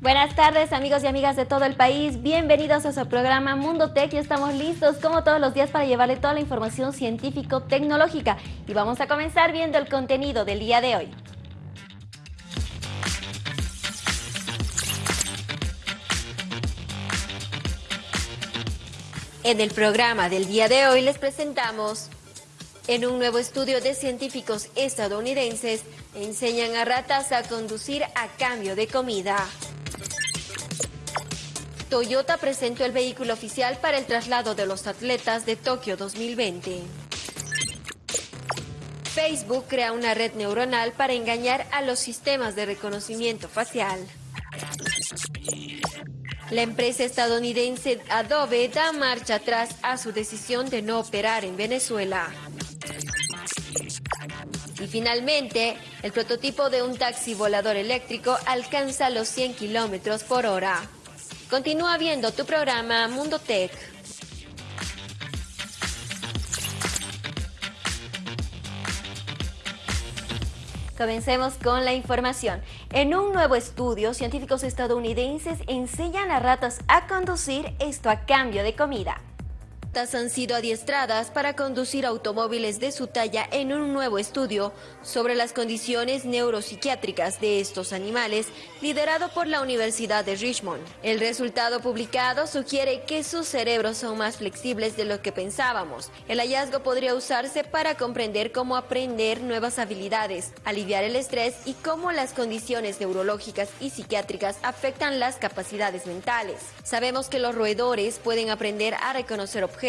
Buenas tardes amigos y amigas de todo el país, bienvenidos a su programa Mundo Tech y estamos listos como todos los días para llevarle toda la información científico-tecnológica y vamos a comenzar viendo el contenido del día de hoy. En el programa del día de hoy les presentamos en un nuevo estudio de científicos estadounidenses enseñan a ratas a conducir a cambio de comida. Toyota presentó el vehículo oficial para el traslado de los atletas de Tokio 2020. Facebook crea una red neuronal para engañar a los sistemas de reconocimiento facial. La empresa estadounidense Adobe da marcha atrás a su decisión de no operar en Venezuela. Y finalmente, el prototipo de un taxi volador eléctrico alcanza los 100 kilómetros por hora. Continúa viendo tu programa Mundo Tech. Comencemos con la información. En un nuevo estudio, científicos estadounidenses enseñan a ratas a conducir esto a cambio de comida han sido adiestradas para conducir automóviles de su talla en un nuevo estudio sobre las condiciones neuropsiquiátricas de estos animales, liderado por la Universidad de Richmond. El resultado publicado sugiere que sus cerebros son más flexibles de lo que pensábamos. El hallazgo podría usarse para comprender cómo aprender nuevas habilidades, aliviar el estrés y cómo las condiciones neurológicas y psiquiátricas afectan las capacidades mentales. Sabemos que los roedores pueden aprender a reconocer objetos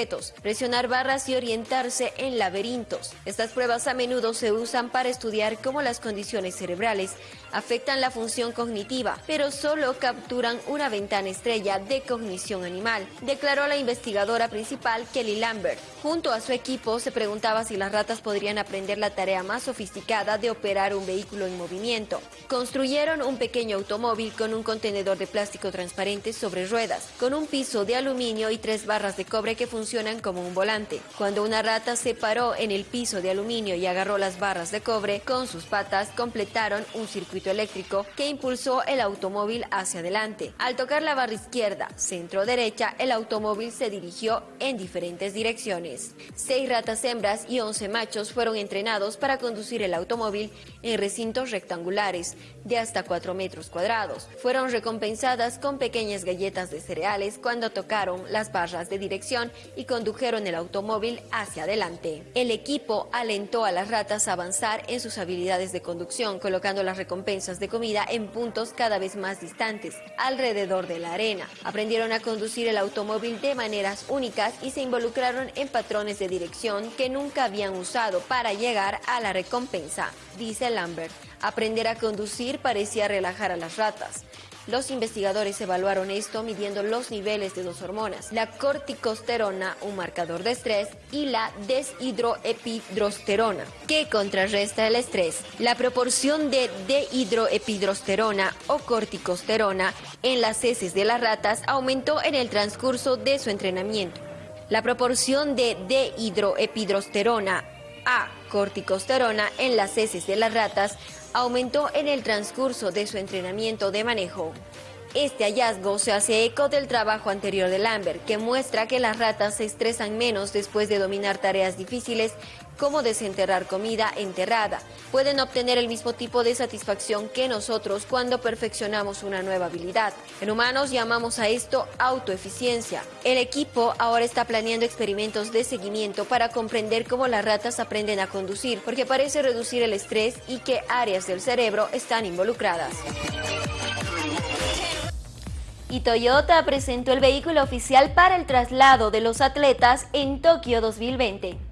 presionar barras y orientarse en laberintos. Estas pruebas a menudo se usan para estudiar cómo las condiciones cerebrales afectan la función cognitiva, pero solo capturan una ventana estrella de cognición animal, declaró la investigadora principal Kelly Lambert. Junto a su equipo se preguntaba si las ratas podrían aprender la tarea más sofisticada de operar un vehículo en movimiento. Construyeron un pequeño automóvil con un contenedor de plástico transparente sobre ruedas, con un piso de aluminio y tres barras de cobre que funcionan como un volante. Cuando una rata se paró en el piso de aluminio y agarró las barras de cobre, con sus patas completaron un circuito eléctrico que impulsó el automóvil hacia adelante. Al tocar la barra izquierda, centro derecha, el automóvil se dirigió en diferentes direcciones. Seis ratas hembras y once machos fueron entrenados para conducir el automóvil en recintos rectangulares de hasta 4 metros cuadrados. Fueron recompensadas con pequeñas galletas de cereales cuando tocaron las barras de dirección y condujeron el automóvil hacia adelante. El equipo alentó a las ratas a avanzar en sus habilidades de conducción, colocando las recompensas de comida en puntos cada vez más distantes, alrededor de la arena. Aprendieron a conducir el automóvil de maneras únicas y se involucraron en patrones de dirección que nunca habían usado para llegar a la recompensa, dice Lambert. Aprender a conducir parecía relajar a las ratas. Los investigadores evaluaron esto midiendo los niveles de dos hormonas, la corticosterona, un marcador de estrés, y la deshidroepidrosterona, que contrarresta el estrés. La proporción de dehidroepidrosterona o corticosterona en las heces de las ratas aumentó en el transcurso de su entrenamiento. La proporción de dehidroepidrosterona a corticosterona en las heces de las ratas aumentó en el transcurso de su entrenamiento de manejo. Este hallazgo se hace eco del trabajo anterior de Lambert, que muestra que las ratas se estresan menos después de dominar tareas difíciles como desenterrar comida enterrada. Pueden obtener el mismo tipo de satisfacción que nosotros cuando perfeccionamos una nueva habilidad. En humanos llamamos a esto autoeficiencia. El equipo ahora está planeando experimentos de seguimiento para comprender cómo las ratas aprenden a conducir, porque parece reducir el estrés y que áreas del cerebro están involucradas y Toyota presentó el vehículo oficial para el traslado de los atletas en Tokio 2020.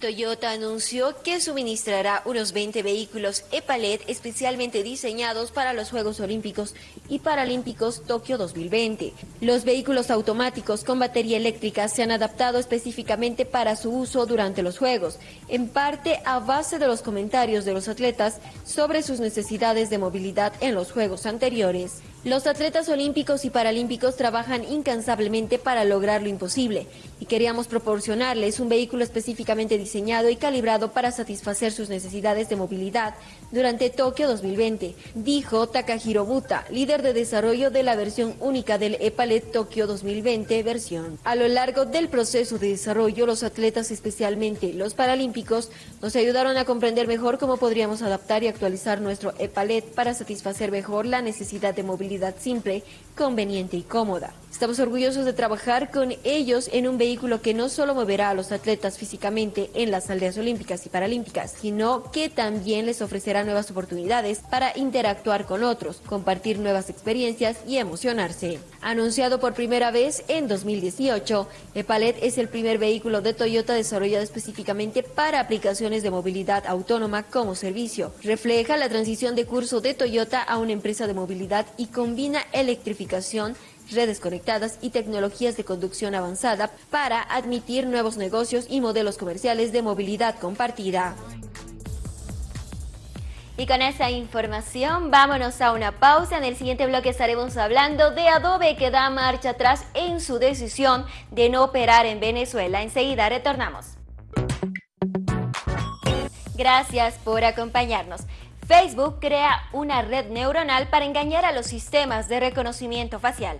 Toyota anunció que suministrará unos 20 vehículos e-Palet especialmente diseñados para los Juegos Olímpicos y Paralímpicos Tokio 2020. Los vehículos automáticos con batería eléctrica se han adaptado específicamente para su uso durante los Juegos, en parte a base de los comentarios de los atletas sobre sus necesidades de movilidad en los Juegos anteriores. Los atletas olímpicos y paralímpicos trabajan incansablemente para lograr lo imposible y queríamos proporcionarles un vehículo específicamente diseñado y calibrado para satisfacer sus necesidades de movilidad durante Tokio 2020, dijo Takahiro Buta, líder de desarrollo de la versión única del EPALET Tokio 2020 versión. A lo largo del proceso de desarrollo, los atletas, especialmente los paralímpicos, nos ayudaron a comprender mejor cómo podríamos adaptar y actualizar nuestro EPALET para satisfacer mejor la necesidad de movilidad simple, conveniente y cómoda. Estamos orgullosos de trabajar con ellos en un vehículo que no solo moverá a los atletas físicamente en las aldeas olímpicas y paralímpicas, sino que también les ofrecerá nuevas oportunidades para interactuar con otros, compartir nuevas experiencias y emocionarse. Anunciado por primera vez en 2018, Epalet es el primer vehículo de Toyota desarrollado específicamente para aplicaciones de movilidad autónoma como servicio. Refleja la transición de curso de Toyota a una empresa de movilidad y combina electrificación redes conectadas y tecnologías de conducción avanzada para admitir nuevos negocios y modelos comerciales de movilidad compartida. Y con esa información vámonos a una pausa. En el siguiente bloque estaremos hablando de Adobe que da marcha atrás en su decisión de no operar en Venezuela. Enseguida retornamos. Gracias por acompañarnos. Facebook crea una red neuronal para engañar a los sistemas de reconocimiento facial.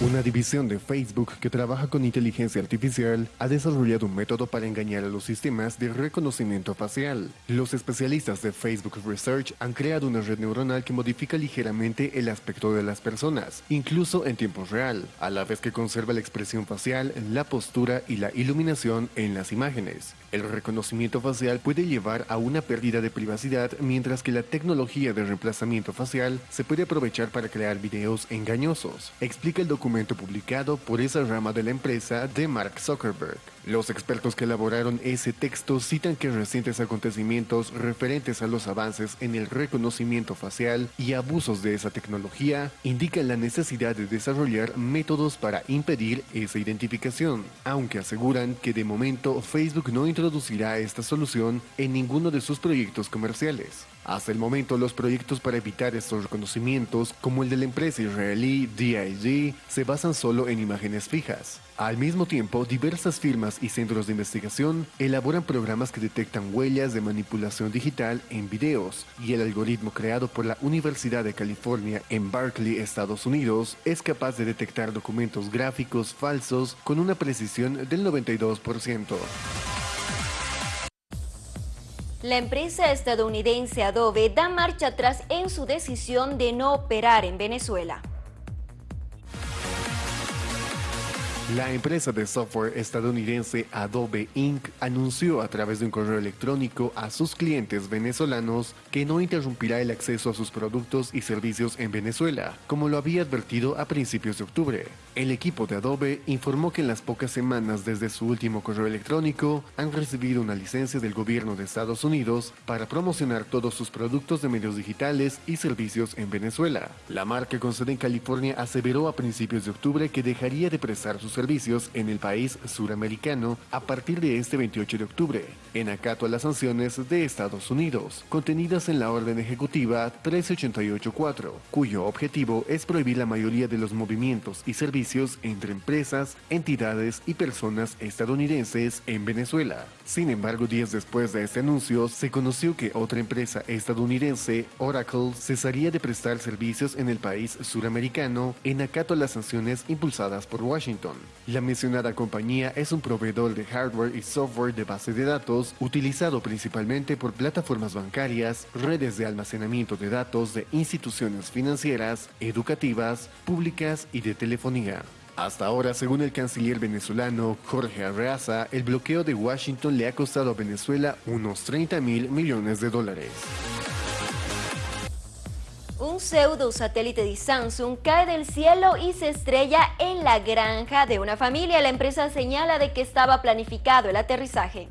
Una división de Facebook que trabaja con inteligencia artificial ha desarrollado un método para engañar a los sistemas de reconocimiento facial. Los especialistas de Facebook Research han creado una red neuronal que modifica ligeramente el aspecto de las personas, incluso en tiempo real, a la vez que conserva la expresión facial, la postura y la iluminación en las imágenes. El reconocimiento facial puede llevar a una pérdida de privacidad, mientras que la tecnología de reemplazamiento facial se puede aprovechar para crear videos engañosos, explica el documento publicado por esa rama de la empresa de Mark Zuckerberg. Los expertos que elaboraron ese texto citan que recientes acontecimientos referentes a los avances en el reconocimiento facial y abusos de esa tecnología indican la necesidad de desarrollar métodos para impedir esa identificación, aunque aseguran que de momento Facebook no introducirá esta solución en ninguno de sus proyectos comerciales. Hasta el momento, los proyectos para evitar estos reconocimientos, como el de la empresa israelí DIG, se basan solo en imágenes fijas. Al mismo tiempo, diversas firmas y centros de investigación elaboran programas que detectan huellas de manipulación digital en videos, y el algoritmo creado por la Universidad de California en Berkeley, Estados Unidos, es capaz de detectar documentos gráficos falsos con una precisión del 92%. La empresa estadounidense Adobe da marcha atrás en su decisión de no operar en Venezuela. La empresa de software estadounidense Adobe Inc. anunció a través de un correo electrónico a sus clientes venezolanos que no interrumpirá el acceso a sus productos y servicios en Venezuela, como lo había advertido a principios de octubre. El equipo de Adobe informó que en las pocas semanas desde su último correo electrónico han recibido una licencia del gobierno de Estados Unidos para promocionar todos sus productos de medios digitales y servicios en Venezuela. La marca con sede en California aseveró a principios de octubre que dejaría de prestar sus servicios en el país suramericano a partir de este 28 de octubre, en acato a las sanciones de Estados Unidos, contenidas en la orden ejecutiva 1388-4, cuyo objetivo es prohibir la mayoría de los movimientos y servicios entre empresas, entidades y personas estadounidenses en Venezuela. Sin embargo, días después de este anuncio, se conoció que otra empresa estadounidense, Oracle, cesaría de prestar servicios en el país suramericano en acato a las sanciones impulsadas por Washington. La mencionada compañía es un proveedor de hardware y software de base de datos utilizado principalmente por plataformas bancarias, redes de almacenamiento de datos de instituciones financieras, educativas, públicas y de telefonía. Hasta ahora, según el canciller venezolano Jorge Arreaza, el bloqueo de Washington le ha costado a Venezuela unos 30 mil millones de dólares. Un pseudo satélite de Samsung cae del cielo y se estrella en la granja de una familia. La empresa señala de que estaba planificado el aterrizaje.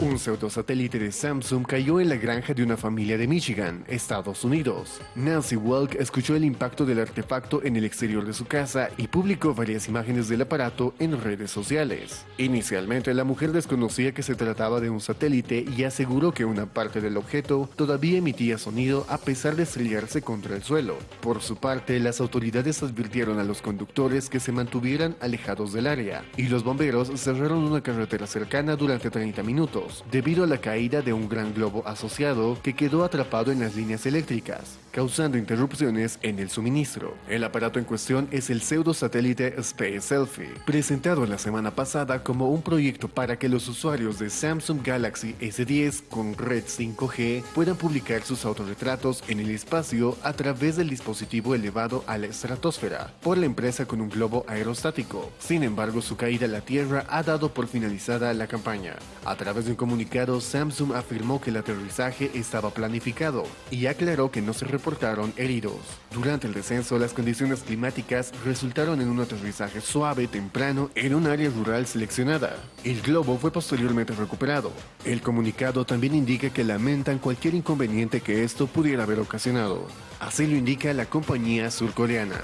Un pseudosatélite de Samsung cayó en la granja de una familia de Michigan, Estados Unidos. Nancy Welk escuchó el impacto del artefacto en el exterior de su casa y publicó varias imágenes del aparato en redes sociales. Inicialmente, la mujer desconocía que se trataba de un satélite y aseguró que una parte del objeto todavía emitía sonido a pesar de estrellarse contra el suelo. Por su parte, las autoridades advirtieron a los conductores que se mantuvieran alejados del área y los bomberos cerraron una carretera cercana durante 30 minutos debido a la caída de un gran globo asociado que quedó atrapado en las líneas eléctricas, causando interrupciones en el suministro. El aparato en cuestión es el pseudo satélite Space Selfie, presentado la semana pasada como un proyecto para que los usuarios de Samsung Galaxy S10 con red 5G puedan publicar sus autorretratos en el espacio a través del dispositivo elevado a la estratosfera por la empresa con un globo aerostático. Sin embargo, su caída a la Tierra ha dado por finalizada la campaña. A través de un comunicado, Samsung afirmó que el aterrizaje estaba planificado y aclaró que no se reportaron heridos. Durante el descenso, las condiciones climáticas resultaron en un aterrizaje suave temprano en un área rural seleccionada. El globo fue posteriormente recuperado. El comunicado también indica que lamentan cualquier inconveniente que esto pudiera haber ocasionado. Así lo indica la compañía surcoreana.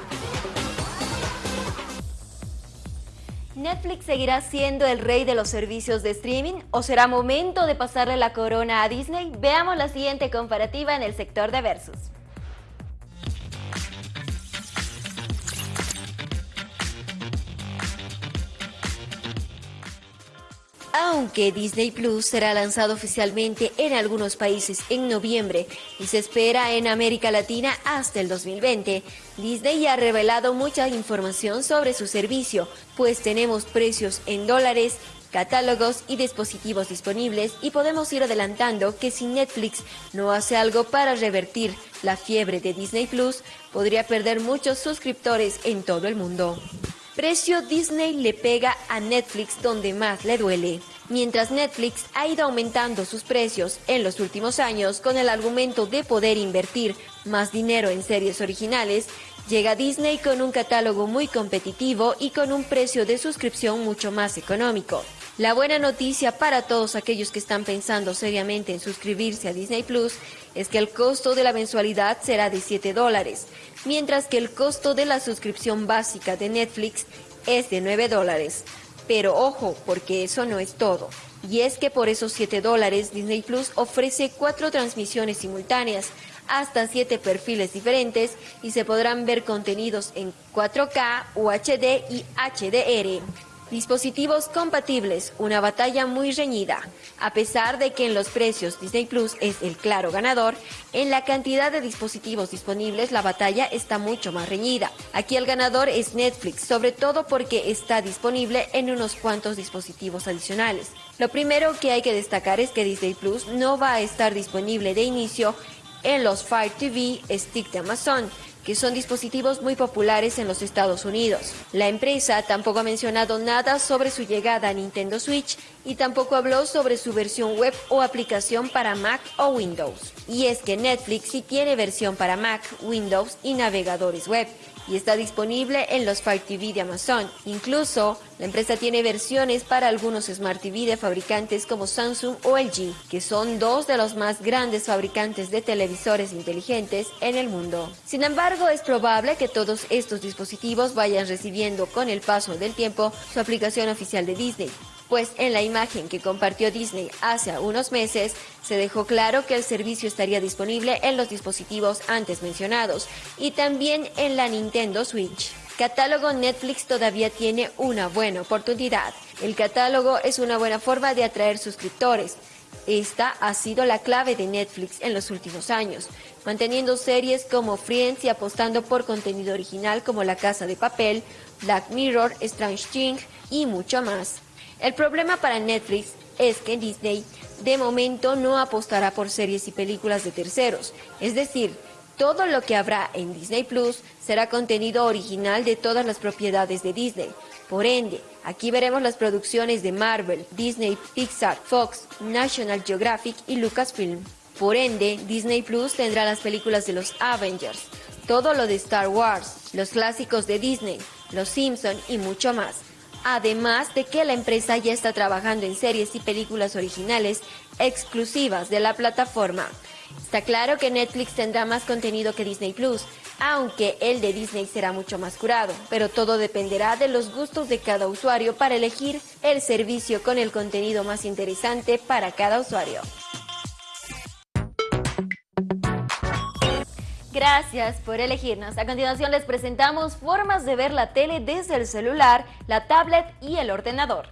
¿Netflix seguirá siendo el rey de los servicios de streaming o será momento de pasarle la corona a Disney? Veamos la siguiente comparativa en el sector de Versus. Aunque Disney Plus será lanzado oficialmente en algunos países en noviembre y se espera en América Latina hasta el 2020, Disney ha revelado mucha información sobre su servicio, pues tenemos precios en dólares, catálogos y dispositivos disponibles y podemos ir adelantando que si Netflix no hace algo para revertir la fiebre de Disney Plus, podría perder muchos suscriptores en todo el mundo. Precio Disney le pega a Netflix donde más le duele. Mientras Netflix ha ido aumentando sus precios en los últimos años con el argumento de poder invertir más dinero en series originales, llega Disney con un catálogo muy competitivo y con un precio de suscripción mucho más económico. La buena noticia para todos aquellos que están pensando seriamente en suscribirse a Disney Plus es que el costo de la mensualidad será de 7 dólares, mientras que el costo de la suscripción básica de Netflix es de 9 dólares. Pero ojo, porque eso no es todo. Y es que por esos 7 dólares Disney Plus ofrece cuatro transmisiones simultáneas, hasta 7 perfiles diferentes y se podrán ver contenidos en 4K, UHD y HDR. Dispositivos compatibles, una batalla muy reñida. A pesar de que en los precios Disney Plus es el claro ganador, en la cantidad de dispositivos disponibles la batalla está mucho más reñida. Aquí el ganador es Netflix, sobre todo porque está disponible en unos cuantos dispositivos adicionales. Lo primero que hay que destacar es que Disney Plus no va a estar disponible de inicio en los Fire TV Stick de Amazon, que son dispositivos muy populares en los Estados Unidos. La empresa tampoco ha mencionado nada sobre su llegada a Nintendo Switch y tampoco habló sobre su versión web o aplicación para Mac o Windows. Y es que Netflix sí tiene versión para Mac, Windows y navegadores web y está disponible en los Fire TV de Amazon. Incluso, la empresa tiene versiones para algunos Smart TV de fabricantes como Samsung o LG, que son dos de los más grandes fabricantes de televisores inteligentes en el mundo. Sin embargo, es probable que todos estos dispositivos vayan recibiendo con el paso del tiempo su aplicación oficial de Disney, pues en la imagen que compartió Disney hace unos meses se dejó claro que el servicio estaría disponible en los dispositivos antes mencionados y también en la Nintendo Switch. Catálogo Netflix todavía tiene una buena oportunidad. El catálogo es una buena forma de atraer suscriptores. Esta ha sido la clave de Netflix en los últimos años, manteniendo series como Friends y apostando por contenido original como La Casa de Papel, Black Mirror, Strange Things y mucho más. El problema para Netflix es que Disney de momento no apostará por series y películas de terceros, es decir, todo lo que habrá en Disney Plus será contenido original de todas las propiedades de Disney. Por ende, aquí veremos las producciones de Marvel, Disney, Pixar, Fox, National Geographic y Lucasfilm. Por ende, Disney Plus tendrá las películas de los Avengers, todo lo de Star Wars, los clásicos de Disney, Los Simpson y mucho más. Además de que la empresa ya está trabajando en series y películas originales exclusivas de la plataforma. Está claro que Netflix tendrá más contenido que Disney Plus, aunque el de Disney será mucho más curado, pero todo dependerá de los gustos de cada usuario para elegir el servicio con el contenido más interesante para cada usuario. Gracias por elegirnos. A continuación les presentamos formas de ver la tele desde el celular, la tablet y el ordenador.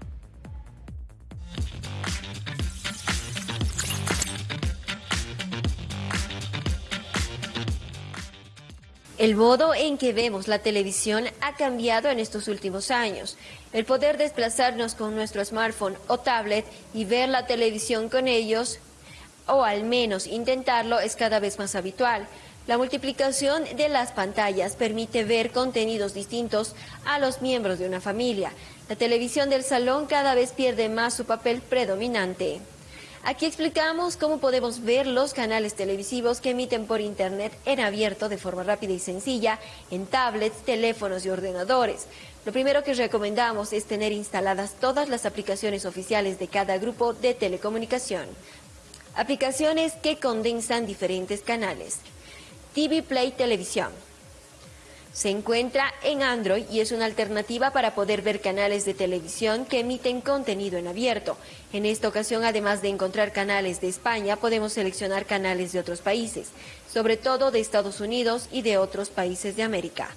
El modo en que vemos la televisión ha cambiado en estos últimos años. El poder desplazarnos con nuestro smartphone o tablet y ver la televisión con ellos, o al menos intentarlo, es cada vez más habitual. La multiplicación de las pantallas permite ver contenidos distintos a los miembros de una familia. La televisión del salón cada vez pierde más su papel predominante. Aquí explicamos cómo podemos ver los canales televisivos que emiten por internet en abierto de forma rápida y sencilla en tablets, teléfonos y ordenadores. Lo primero que recomendamos es tener instaladas todas las aplicaciones oficiales de cada grupo de telecomunicación. Aplicaciones que condensan diferentes canales. TV Play Televisión. Se encuentra en Android y es una alternativa para poder ver canales de televisión que emiten contenido en abierto. En esta ocasión, además de encontrar canales de España, podemos seleccionar canales de otros países, sobre todo de Estados Unidos y de otros países de América.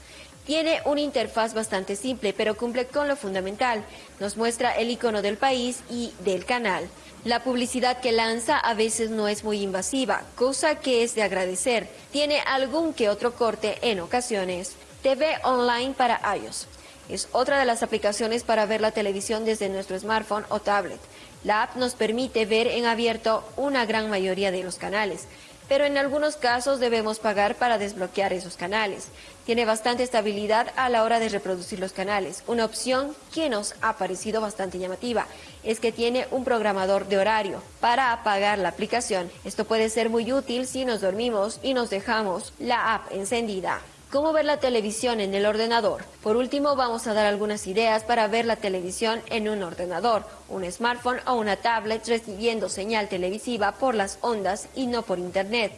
Tiene una interfaz bastante simple, pero cumple con lo fundamental. Nos muestra el icono del país y del canal. La publicidad que lanza a veces no es muy invasiva, cosa que es de agradecer. Tiene algún que otro corte en ocasiones. TV Online para iOS. Es otra de las aplicaciones para ver la televisión desde nuestro smartphone o tablet. La app nos permite ver en abierto una gran mayoría de los canales, pero en algunos casos debemos pagar para desbloquear esos canales. Tiene bastante estabilidad a la hora de reproducir los canales. Una opción que nos ha parecido bastante llamativa es que tiene un programador de horario para apagar la aplicación. Esto puede ser muy útil si nos dormimos y nos dejamos la app encendida. ¿Cómo ver la televisión en el ordenador? Por último, vamos a dar algunas ideas para ver la televisión en un ordenador, un smartphone o una tablet recibiendo señal televisiva por las ondas y no por internet.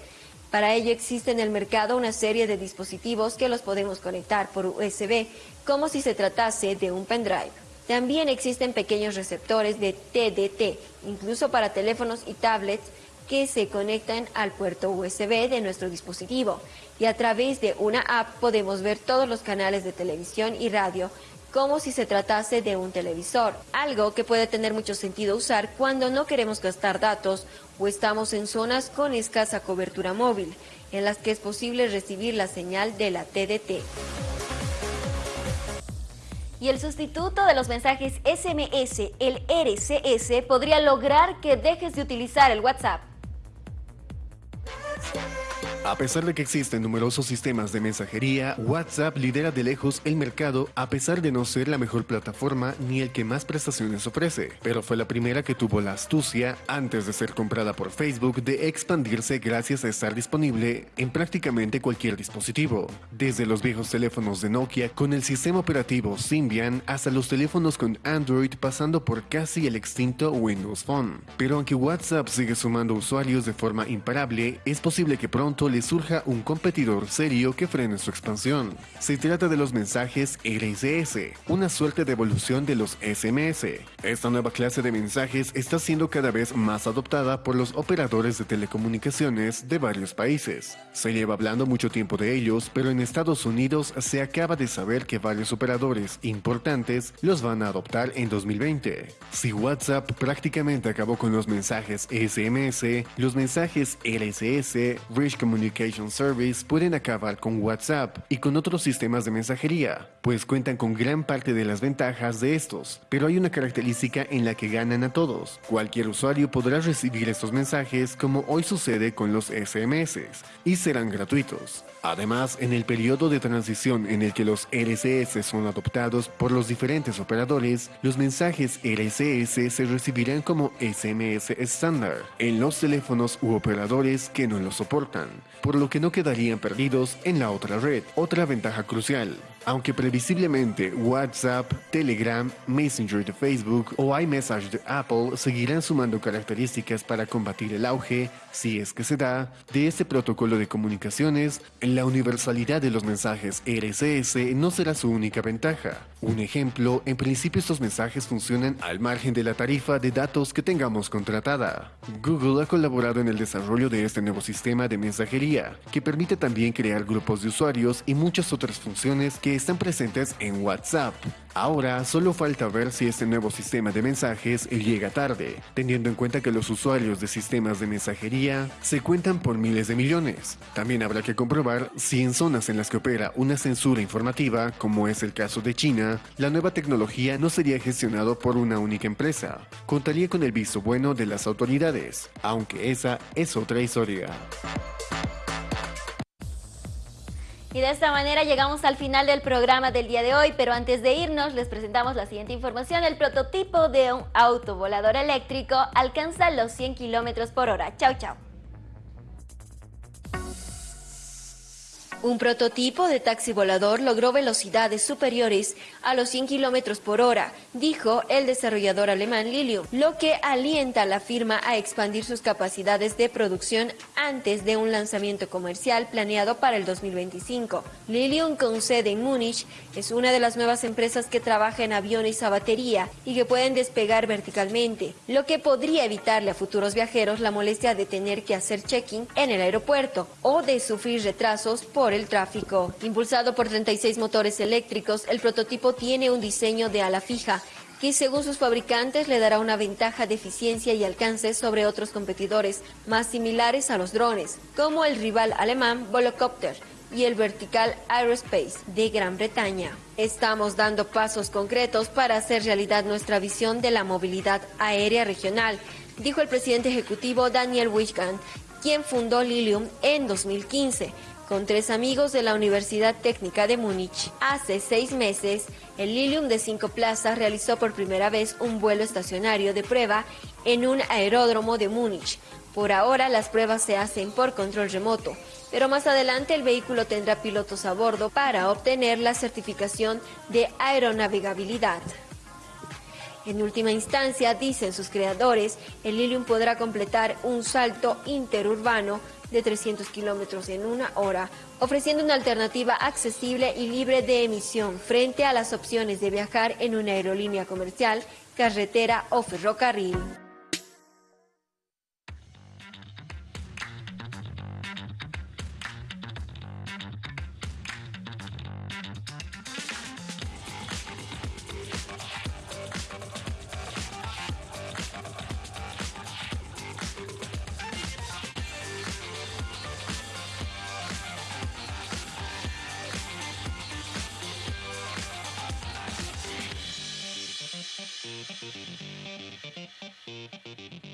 Para ello existe en el mercado una serie de dispositivos que los podemos conectar por USB, como si se tratase de un pendrive. También existen pequeños receptores de TDT, incluso para teléfonos y tablets, que se conectan al puerto USB de nuestro dispositivo y a través de una app podemos ver todos los canales de televisión y radio como si se tratase de un televisor, algo que puede tener mucho sentido usar cuando no queremos gastar datos o estamos en zonas con escasa cobertura móvil, en las que es posible recibir la señal de la TDT. Y el sustituto de los mensajes SMS, el RCS, podría lograr que dejes de utilizar el WhatsApp. A pesar de que existen numerosos sistemas de mensajería, WhatsApp lidera de lejos el mercado a pesar de no ser la mejor plataforma ni el que más prestaciones ofrece, pero fue la primera que tuvo la astucia, antes de ser comprada por Facebook, de expandirse gracias a estar disponible en prácticamente cualquier dispositivo, desde los viejos teléfonos de Nokia con el sistema operativo Symbian hasta los teléfonos con Android pasando por casi el extinto Windows Phone. Pero aunque WhatsApp sigue sumando usuarios de forma imparable, es posible que pronto surja un competidor serio que frene su expansión. Se trata de los mensajes RSS, una suerte de evolución de los SMS. Esta nueva clase de mensajes está siendo cada vez más adoptada por los operadores de telecomunicaciones de varios países. Se lleva hablando mucho tiempo de ellos, pero en Estados Unidos se acaba de saber que varios operadores importantes los van a adoptar en 2020. Si WhatsApp prácticamente acabó con los mensajes SMS, los mensajes RSS, Rich Communication Communication Service pueden acabar con WhatsApp y con otros sistemas de mensajería, pues cuentan con gran parte de las ventajas de estos, pero hay una característica en la que ganan a todos. Cualquier usuario podrá recibir estos mensajes como hoy sucede con los SMS y serán gratuitos. Además, en el periodo de transición en el que los RCS son adoptados por los diferentes operadores, los mensajes RCS se recibirán como SMS estándar en los teléfonos u operadores que no lo soportan. Por lo que no quedarían perdidos en la otra red, otra ventaja crucial. Aunque previsiblemente WhatsApp, Telegram, Messenger de Facebook o iMessage de Apple seguirán sumando características para combatir el auge, si es que se da, de este protocolo de comunicaciones, la universalidad de los mensajes RCS no será su única ventaja. Un ejemplo, en principio estos mensajes funcionan al margen de la tarifa de datos que tengamos contratada. Google ha colaborado en el desarrollo de este nuevo sistema de mensajería, que permite también crear grupos de usuarios y muchas otras funciones que están presentes en WhatsApp. Ahora solo falta ver si este nuevo sistema de mensajes llega tarde, teniendo en cuenta que los usuarios de sistemas de mensajería se cuentan por miles de millones. También habrá que comprobar si en zonas en las que opera una censura informativa, como es el caso de China, la nueva tecnología no sería gestionado por una única empresa. Contaría con el visto bueno de las autoridades, aunque esa es otra historia. Y de esta manera llegamos al final del programa del día de hoy, pero antes de irnos les presentamos la siguiente información. El prototipo de un auto volador eléctrico alcanza los 100 kilómetros por hora. Chau, chau. Un prototipo de taxi volador logró velocidades superiores a los 100 kilómetros por hora, dijo el desarrollador alemán Lilium, lo que alienta a la firma a expandir sus capacidades de producción antes de un lanzamiento comercial planeado para el 2025. Lilium, con sede en Múnich, es una de las nuevas empresas que trabaja en aviones a batería y que pueden despegar verticalmente, lo que podría evitarle a futuros viajeros la molestia de tener que hacer check-in en el aeropuerto o de sufrir retrasos por el tráfico. Impulsado por 36 motores eléctricos, el prototipo tiene un diseño de ala fija que según sus fabricantes le dará una ventaja de eficiencia y alcance sobre otros competidores más similares a los drones, como el rival alemán Volocopter y el Vertical Aerospace de Gran Bretaña. Estamos dando pasos concretos para hacer realidad nuestra visión de la movilidad aérea regional, dijo el presidente ejecutivo Daniel Wichgand, quien fundó Lilium en 2015 con tres amigos de la Universidad Técnica de Múnich. Hace seis meses, el Lilium de cinco plazas realizó por primera vez un vuelo estacionario de prueba en un aeródromo de Múnich. Por ahora las pruebas se hacen por control remoto, pero más adelante el vehículo tendrá pilotos a bordo para obtener la certificación de aeronavegabilidad. En última instancia, dicen sus creadores, el Lilium podrá completar un salto interurbano de 300 kilómetros en una hora, ofreciendo una alternativa accesible y libre de emisión frente a las opciones de viajar en una aerolínea comercial, carretera o ferrocarril.